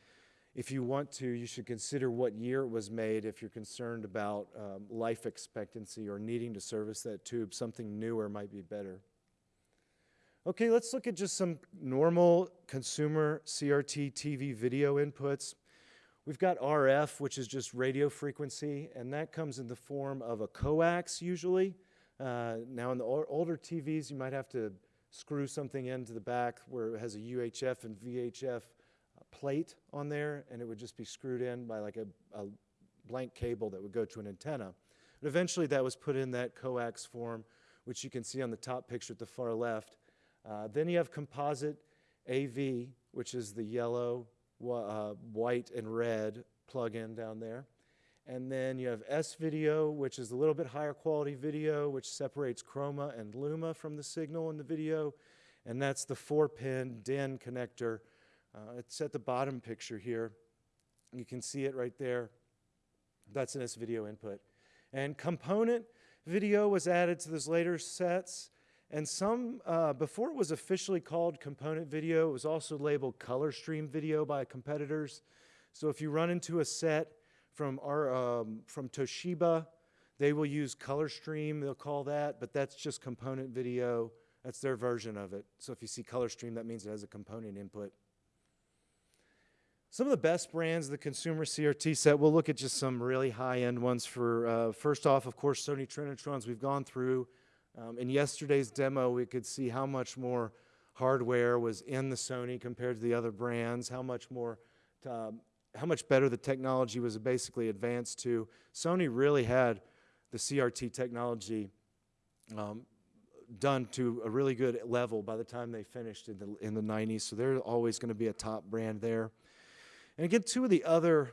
if you want to, you should consider what year it was made if you're concerned about um, life expectancy or needing to service that tube. Something newer might be better. Okay, let's look at just some normal consumer CRT TV video inputs. We've got RF, which is just radio frequency, and that comes in the form of a coax usually. Uh, now in the older TVs, you might have to screw something into the back where it has a UHF and VHF plate on there, and it would just be screwed in by like a, a blank cable that would go to an antenna. But eventually that was put in that coax form, which you can see on the top picture at the far left. Uh, then you have composite AV, which is the yellow, uh, white, and red plug-in down there. And then you have S-video, which is a little bit higher quality video, which separates chroma and luma from the signal in the video. And that's the four-pin DIN connector uh, it's at the bottom picture here. You can see it right there. That's an S-video input. And component video was added to those later sets. And some, uh, before it was officially called component video, it was also labeled color stream video by competitors. So if you run into a set from, our, um, from Toshiba, they will use color stream, they'll call that, but that's just component video. That's their version of it. So if you see color stream, that means it has a component input. Some of the best brands, of the consumer CRT set, we'll look at just some really high-end ones for, uh, first off, of course, Sony Trinitrons we've gone through. Um, in yesterday's demo, we could see how much more hardware was in the Sony compared to the other brands, how much more, um, how much better the technology was basically advanced to. Sony really had the CRT technology um, done to a really good level by the time they finished in the, in the 90s, so they're always going to be a top brand there. And again, two of the other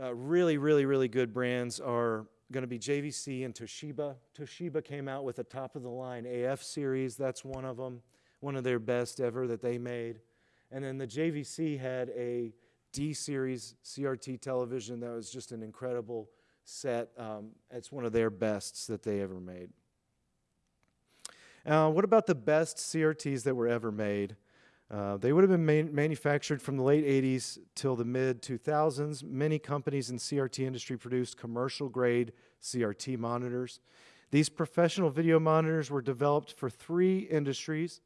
uh, really, really, really good brands are going to be JVC and Toshiba. Toshiba came out with a top of the line AF series. That's one of them, one of their best ever that they made. And then the JVC had a D series CRT television that was just an incredible set. Um, it's one of their bests that they ever made. Uh, what about the best CRTs that were ever made? Uh, they would have been man manufactured from the late 80s till the mid 2000s. Many companies in CRT industry produced commercial grade CRT monitors. These professional video monitors were developed for three industries,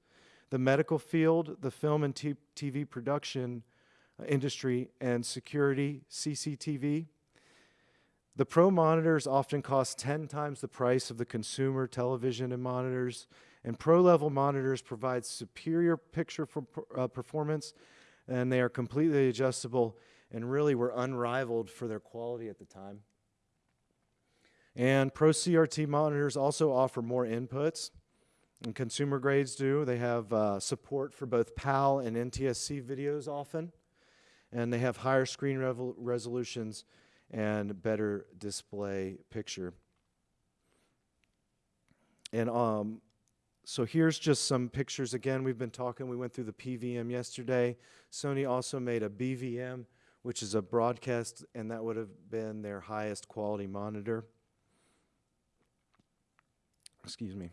the medical field, the film and TV production uh, industry, and security CCTV. The pro monitors often cost 10 times the price of the consumer television and monitors and pro-level monitors provide superior picture for, uh, performance, and they are completely adjustable and really were unrivaled for their quality at the time. And Pro CRT monitors also offer more inputs, and consumer grades do. They have uh, support for both PAL and NTSC videos often, and they have higher screen resolutions and better display picture. And um, so here's just some pictures. Again, we've been talking, we went through the PVM yesterday. Sony also made a BVM, which is a broadcast, and that would have been their highest quality monitor. Excuse me.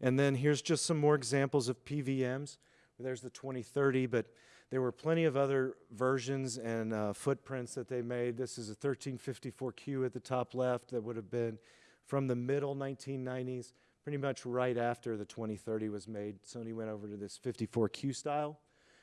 And then here's just some more examples of PVMs. There's the 2030, but there were plenty of other versions and uh, footprints that they made. This is a 1354Q at the top left that would have been from the middle 1990s, pretty much right after the 2030 was made. Sony went over to this 54Q style,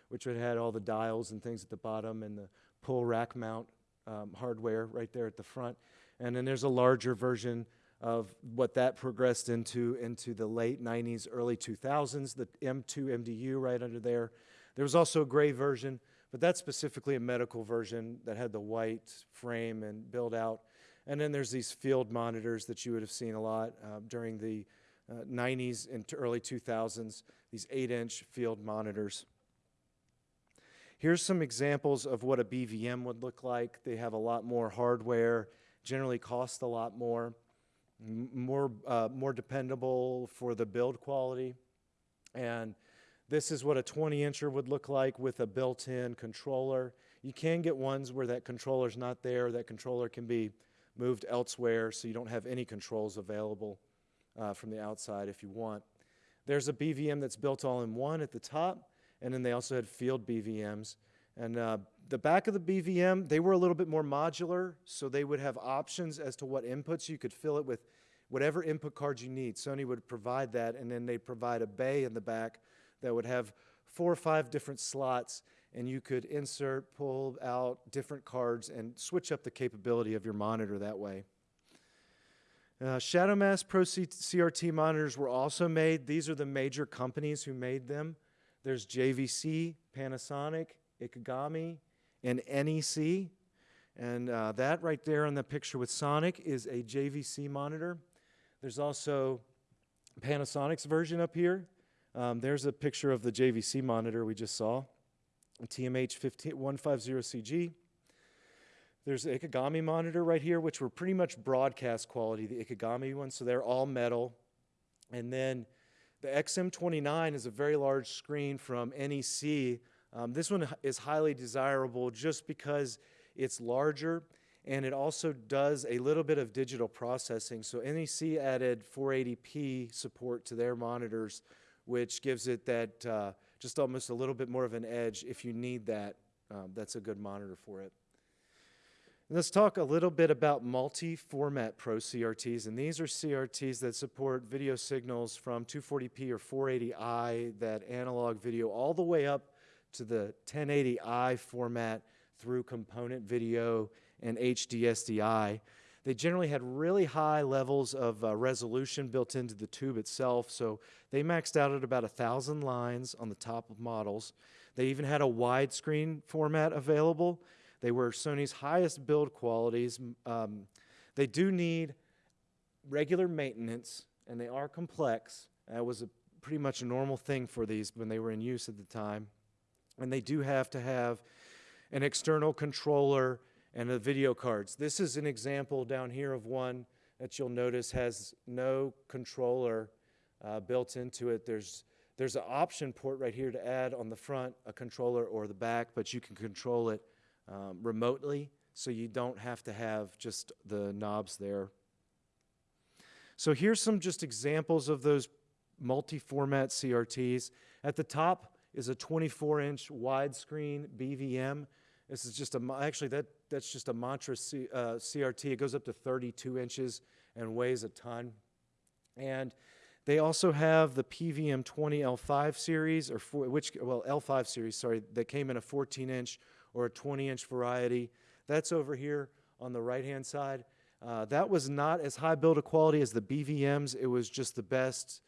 which would had all the dials and things at the bottom and the pull rack mount um, hardware right there at the front. And then there's a larger version of what that progressed into into the late 90s, early 2000s, the M2 MDU right under there. There was also a gray version, but that's specifically a medical version that had the white frame and build out. And then there's these field monitors that you would have seen a lot uh, during the uh, 90s and early 2000s, these 8-inch field monitors. Here's some examples of what a BVM would look like. They have a lot more hardware, generally cost a lot more more, uh, more dependable for the build quality. And this is what a 20 incher would look like with a built-in controller. You can get ones where that controller's not there. That controller can be moved elsewhere so you don't have any controls available uh, from the outside if you want. There's a BVM that's built all in one at the top, and then they also had field BVMs. And uh, the back of the BVM, they were a little bit more modular, so they would have options as to what inputs. You could fill it with whatever input cards you need. Sony would provide that, and then they'd provide a bay in the back that would have four or five different slots, and you could insert, pull out different cards, and switch up the capability of your monitor that way. Uh, ShadowMask Pro C CRT monitors were also made. These are the major companies who made them. There's JVC, Panasonic, Ikegami, and NEC. And uh, that right there in the picture with Sonic is a JVC monitor. There's also Panasonic's version up here. Um, there's a picture of the JVC monitor we just saw, TMH 150CG. There's the Ikegami monitor right here, which were pretty much broadcast quality, the Ikegami ones, so they're all metal. And then the XM29 is a very large screen from NEC um, this one is highly desirable just because it's larger and it also does a little bit of digital processing. So NEC added 480p support to their monitors, which gives it that uh, just almost a little bit more of an edge if you need that. Um, that's a good monitor for it. Let's talk a little bit about multi-format Pro CRTs, and these are CRTs that support video signals from 240p or 480i, that analog video, all the way up to the 1080i format through component video and HDSDI. They generally had really high levels of uh, resolution built into the tube itself, so they maxed out at about a thousand lines on the top of models. They even had a widescreen format available. They were Sony's highest build qualities. Um, they do need regular maintenance, and they are complex. That was a, pretty much a normal thing for these when they were in use at the time. And they do have to have an external controller and the video cards. This is an example down here of one that you'll notice has no controller uh, built into it. There's there's an option port right here to add on the front a controller or the back, but you can control it um, remotely, so you don't have to have just the knobs there. So here's some just examples of those multi-format CRTs. At the top, is a 24-inch widescreen BVM. This is just a, actually that, that's just a Mantra C, uh, CRT. It goes up to 32 inches and weighs a ton. And they also have the PVM 20 L5 series, or four, which, well, L5 series, sorry, that came in a 14 inch or a 20 inch variety. That's over here on the right hand side. Uh, that was not as high build quality as the BVMs. It was just the best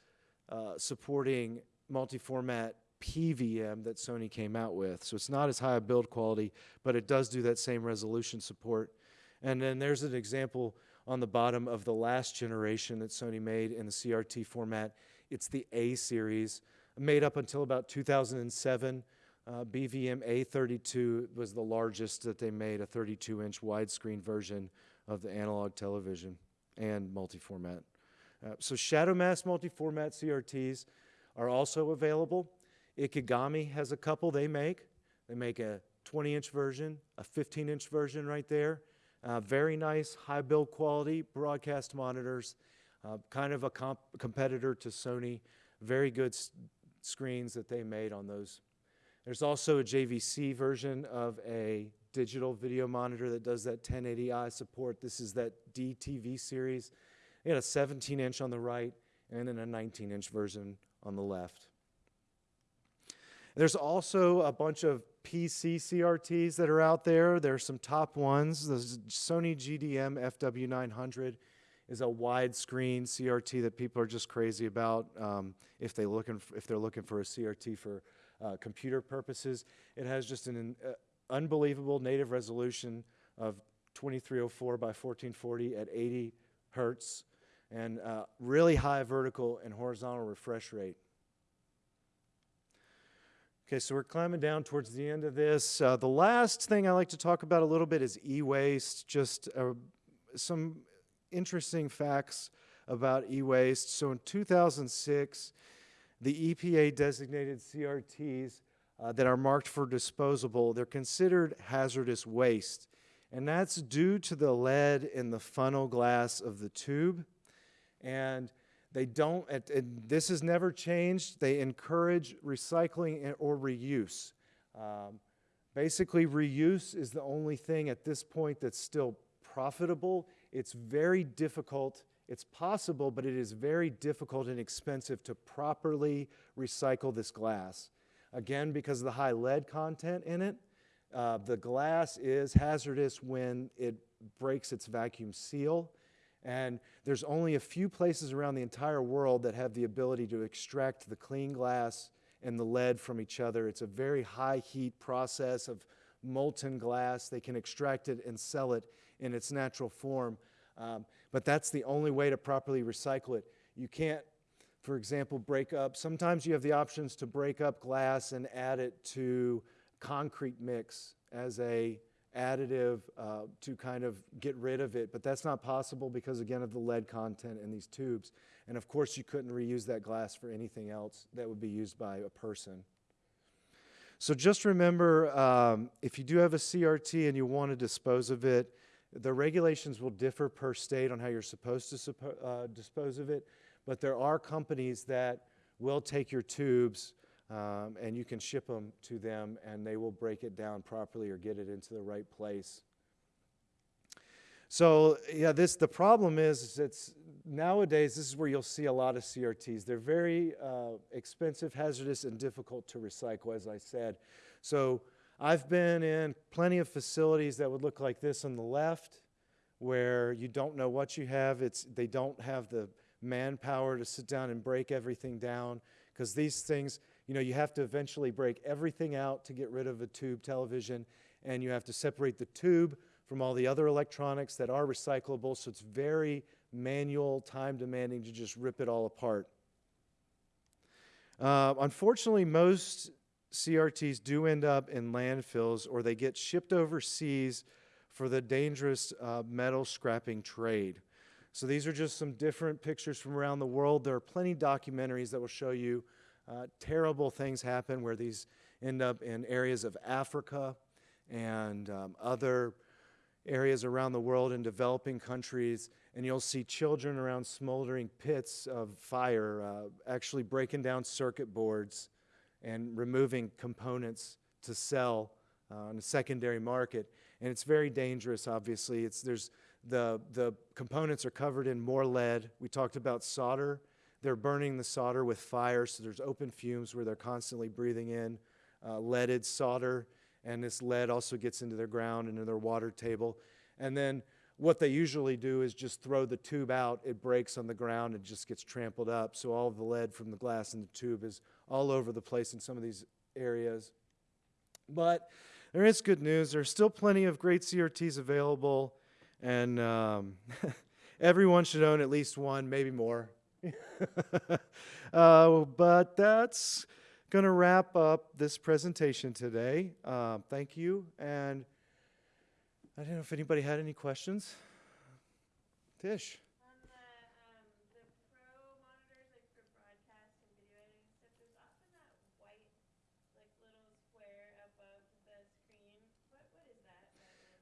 uh, supporting multi-format PVM that Sony came out with. So it's not as high a build quality, but it does do that same resolution support. And then there's an example on the bottom of the last generation that Sony made in the CRT format. It's the A series, made up until about 2007. Uh, BVM A32 was the largest that they made, a 32 inch widescreen version of the analog television and multi format. Uh, so Shadow Mask multi-format CRTs are also available. Ikegami has a couple they make. They make a 20-inch version, a 15-inch version right there. Uh, very nice, high build quality broadcast monitors, uh, kind of a comp- competitor to Sony. Very good screens that they made on those. There's also a JVC version of a digital video monitor that does that 1080i support. This is that DTV series. They got a 17 inch on the right and then a 19 inch version on the left. There's also a bunch of PC CRTs that are out there. There's some top ones. The Sony GDM FW900 is a widescreen CRT that people are just crazy about um, if they looking if they're looking for a CRT for uh, computer purposes. It has just an uh, unbelievable native resolution of 2304 by 1440 at 80 hertz and uh, really high vertical and horizontal refresh rate. Okay, so we're climbing down towards the end of this. Uh, the last thing I like to talk about a little bit is e-waste. Just uh, some interesting facts about e-waste. So in 2006, the EPA designated CRTs uh, that are marked for disposable. They're considered hazardous waste, and that's due to the lead in the funnel glass of the tube. And they don't, this has never changed. They encourage recycling or reuse. Um, basically, reuse is the only thing at this point that's still profitable. It's very difficult. It's possible, but it is very difficult and expensive to properly recycle this glass. Again, because of the high lead content in it, uh, the glass is hazardous when it breaks its vacuum seal. And there's only a few places around the entire world that have the ability to extract the clean glass and the lead from each other. It's a very high heat process of molten glass. They can extract it and sell it in its natural form. Um, but that's the only way to properly recycle it. You can't, for example, break up. Sometimes you have the options to break up glass and add it to concrete mix as a additive uh, to kind of get rid of it, but that's not possible because again of the lead content in these tubes. And of course, you couldn't reuse that glass for anything else that would be used by a person. So just remember, um, if you do have a CRT and you want to dispose of it, the regulations will differ per state on how you're supposed to uh, dispose of it, but there are companies that will take your tubes um, and you can ship them to them and they will break it down properly or get it into the right place. So yeah, this the problem is, is it's nowadays this is where you'll see a lot of CRTs. They're very uh, expensive, hazardous, and difficult to recycle, as I said. So I've been in plenty of facilities that would look like this on the left, where you don't know what you have. It's they don't have the manpower to sit down and break everything down because these things, you know, you have to eventually break everything out to get rid of a tube television, and you have to separate the tube from all the other electronics that are recyclable. So it's very manual, time demanding to just rip it all apart. Uh, unfortunately, most CRTs do end up in landfills or they get shipped overseas for the dangerous uh, metal scrapping trade. So these are just some different pictures from around the world. There are plenty documentaries that will show you uh, terrible things happen where these end up in areas of Africa and um, other areas around the world in developing countries, and you'll see children around smoldering pits of fire uh, actually breaking down circuit boards and removing components to sell uh, on a secondary market. And it's very dangerous, obviously. It's, there's, the, the components are covered in more lead. We talked about solder. They're burning the solder with fire, so there's open fumes where they're constantly breathing in uh, leaded solder and this lead also gets into their ground and into their water table. And then what they usually do is just throw the tube out, it breaks on the ground, and just gets trampled up. So all the lead from the glass in the tube is all over the place in some of these areas. But there is good news. There's still plenty of great CRTs available, and um, everyone should own at least one, maybe more. uh, but that's going to wrap up this presentation today. Um, thank you. And I don't know if anybody had any questions. Tish.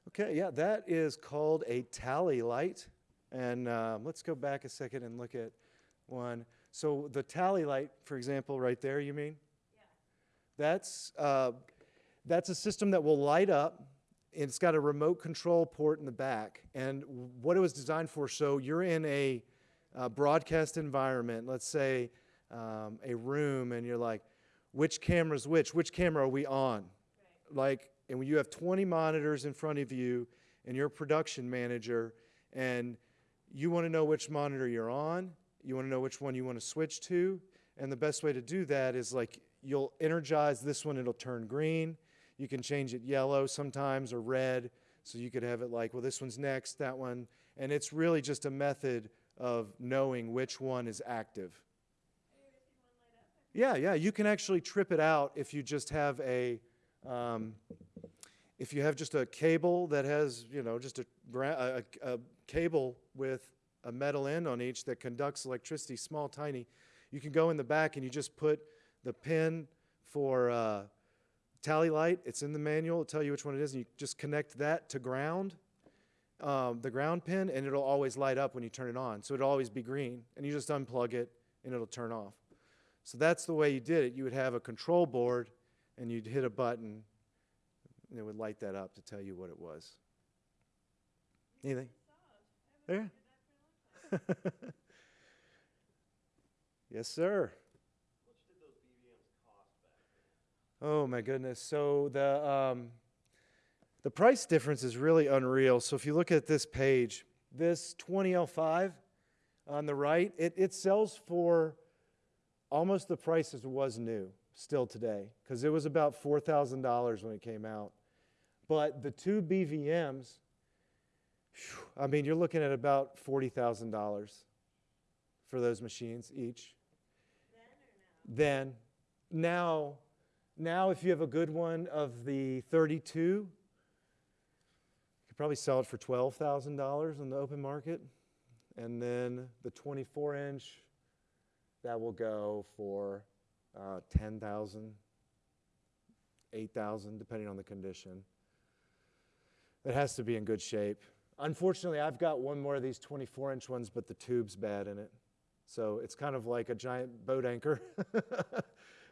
Okay, yeah, that is called a tally light. And um, let's go back a second and look at one. So the tally light, for example, right there, you mean? Yeah. That's, uh, that's a system that will light up it's got a remote control port in the back. And what it was designed for, so you're in a uh, broadcast environment, let's say um, a room, and you're like, which camera's which? Which camera are we on? Right. Like, and when you have 20 monitors in front of you and you're a production manager and you want to know which monitor you're on, you want to know which one you want to switch to, and the best way to do that is like you'll energize this one, it'll turn green. You can change it yellow sometimes or red, so you could have it like, well, this one's next, that one, and it's really just a method of knowing which one is active. Yeah, yeah, you can actually trip it out if you just have a, um, if you have just a cable that has, you know, just a, a, a, cable with a metal end on each that conducts electricity, small, tiny, you can go in the back and you just put the pin for uh, tally light. It's in the manual. It'll tell you which one it is. And you just connect that to ground, um, the ground pin, and it'll always light up when you turn it on. So it'll always be green. And you just unplug it and it'll turn off. So that's the way you did it. You would have a control board and you'd hit a button and it would light that up to tell you what it was. Anything? There? yes, sir. Oh my goodness. So the um, the price difference is really unreal. So if you look at this page, this 20L5 on the right, it, it sells for almost the price as it was new still today because it was about $4,000 when it came out. But the two BVMs, whew, I mean, you're looking at about $40,000 for those machines each. Then, now, now if you have a good one of the 32, you could probably sell it for $12,000 in the open market. And then the 24 inch, that will go for uh, 10,000, 8,000, depending on the condition. It has to be in good shape. Unfortunately, I've got one more of these 24 inch ones, but the tube's bad in it. So it's kind of like a giant boat anchor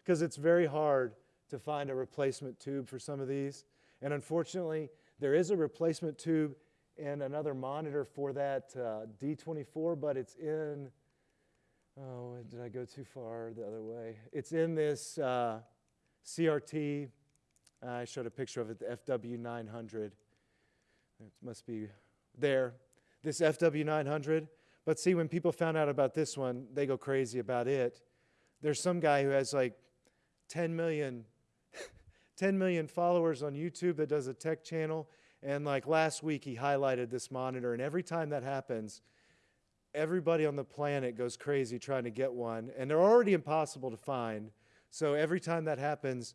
because it's very hard to find a replacement tube for some of these. And unfortunately, there is a replacement tube and another monitor for that uh, D24, but it's in Oh, did I go too far the other way? It's in this uh, CRT. I showed a picture of it, the FW900. It must be there. This FW900. But see, when people found out about this one, they go crazy about it. There's some guy who has like 10 million, 10 million followers on YouTube that does a tech channel. And like last week, he highlighted this monitor. And every time that happens, everybody on the planet goes crazy trying to get one, and they're already impossible to find. So every time that happens,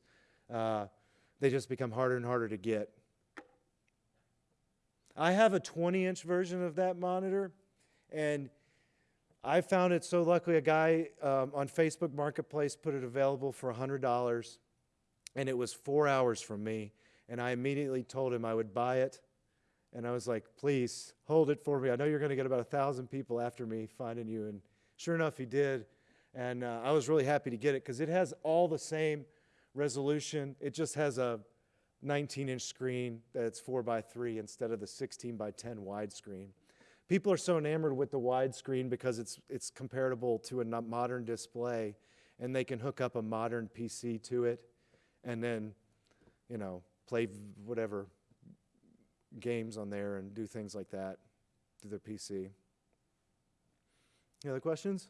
uh, they just become harder and harder to get. I have a 20 inch version of that monitor, and I found it so luckily a guy um, on Facebook Marketplace put it available for $100, and it was four hours from me. And I immediately told him I would buy it and I was like, please hold it for me. I know you're going to get about a thousand people after me finding you. And sure enough, he did. And uh, I was really happy to get it because it has all the same resolution. It just has a 19 inch screen that's 4 by 3 instead of the 16 by 10 widescreen. People are so enamored with the widescreen because it's, it's comparable to a modern display and they can hook up a modern PC to it and then, you know, play whatever games on there and do things like that to their PC. Any other questions?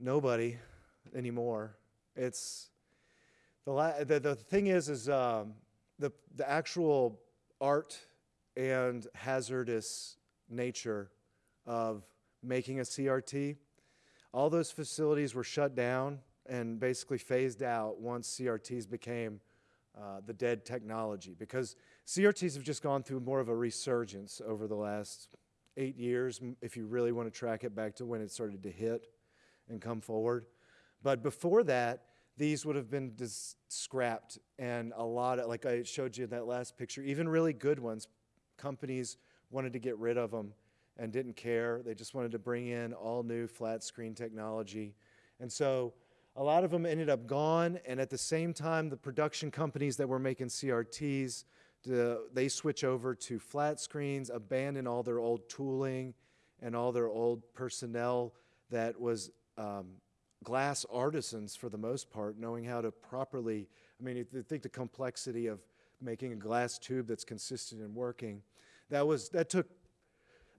Nobody anymore. It's the, the the thing is is um, the the actual art and hazardous nature of making a CRT. All those facilities were shut down and basically phased out once CRTs became uh, the dead technology because CRTs have just gone through more of a resurgence over the last eight years, if you really want to track it back to when it started to hit and come forward. But before that, these would have been scrapped, and a lot of, like I showed you in that last picture, even really good ones, companies wanted to get rid of them and didn't care. They just wanted to bring in all new flat screen technology. And so a lot of them ended up gone, and at the same time, the production companies that were making CRTs, they switch over to flat screens, abandon all their old tooling and all their old personnel that was um, glass artisans for the most part, knowing how to properly, I mean, if you think the complexity of making a glass tube that's consistent and working, that was, that took,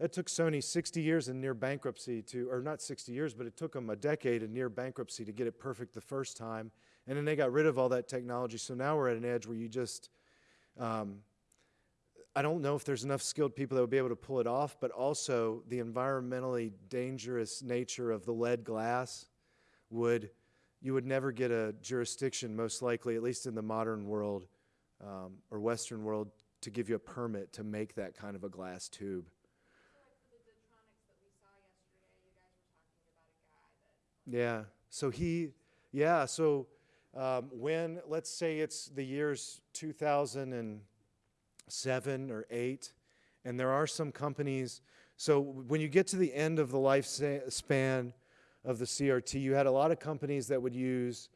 that took Sony 60 years and near bankruptcy to, or not 60 years, but it took them a decade and near bankruptcy to get it perfect the first time. And then they got rid of all that technology. So now we're at an edge where you just, um, I don't know if there's enough skilled people that would be able to pull it off, but also the environmentally dangerous nature of the lead glass would, you would never get a jurisdiction, most likely, at least in the modern world um, or Western world, to give you a permit to make that kind of a glass tube. Yeah. So he, yeah. So um, when, let's say it's the years 2007 or 8, and there are some companies. So when you get to the end of the lifespan of the CRT, you had a lot of companies that would use,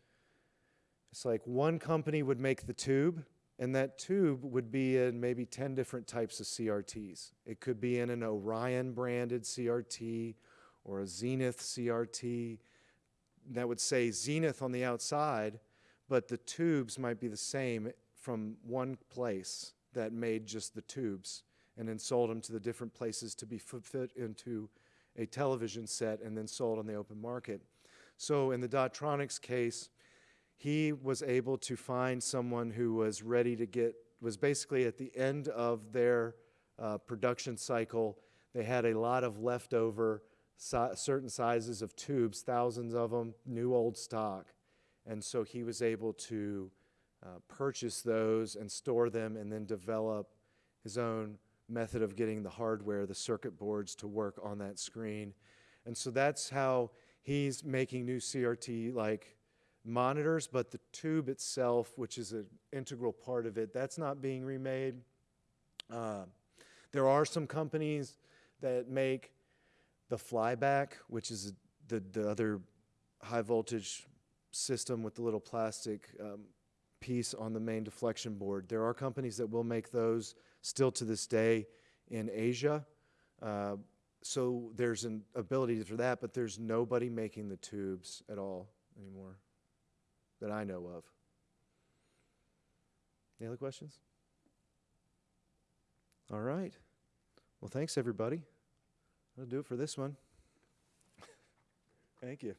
it's like one company would make the tube, and that tube would be in maybe 10 different types of CRTs. It could be in an Orion branded CRT or a Zenith CRT that would say Zenith on the outside, but the tubes might be the same from one place that made just the tubes and then sold them to the different places to be fit into a television set and then sold on the open market. So in the Dottronics case, he was able to find someone who was ready to get, was basically at the end of their uh, production cycle. They had a lot of leftover certain sizes of tubes, thousands of them, new old stock. And so he was able to uh, purchase those and store them and then develop his own method of getting the hardware, the circuit boards to work on that screen. And so that's how he's making new CRT like monitors, but the tube itself, which is an integral part of it, that's not being remade. Uh, there are some companies that make the flyback, which is the, the other high voltage system with the little plastic um, piece on the main deflection board. There are companies that will make those still to this day in Asia. Uh, so there's an ability for that, but there's nobody making the tubes at all anymore that I know of. Any other questions? All right. Well, thanks, everybody. That'll do it for this one. Thank you.